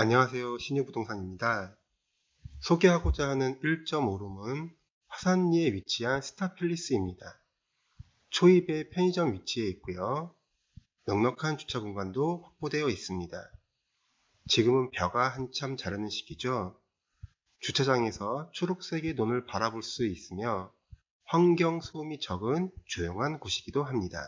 안녕하세요. 신유부동산입니다. 소개하고자 하는 1.5룸은 화산리에 위치한 스타필리스입니다. 초입의 편의점 위치에 있고요. 넉넉한 주차 공간도 확보되어 있습니다. 지금은 벼가 한참 자라는 시기죠. 주차장에서 초록색의 논을 바라볼 수 있으며 환경 소음이 적은 조용한 곳이기도 합니다.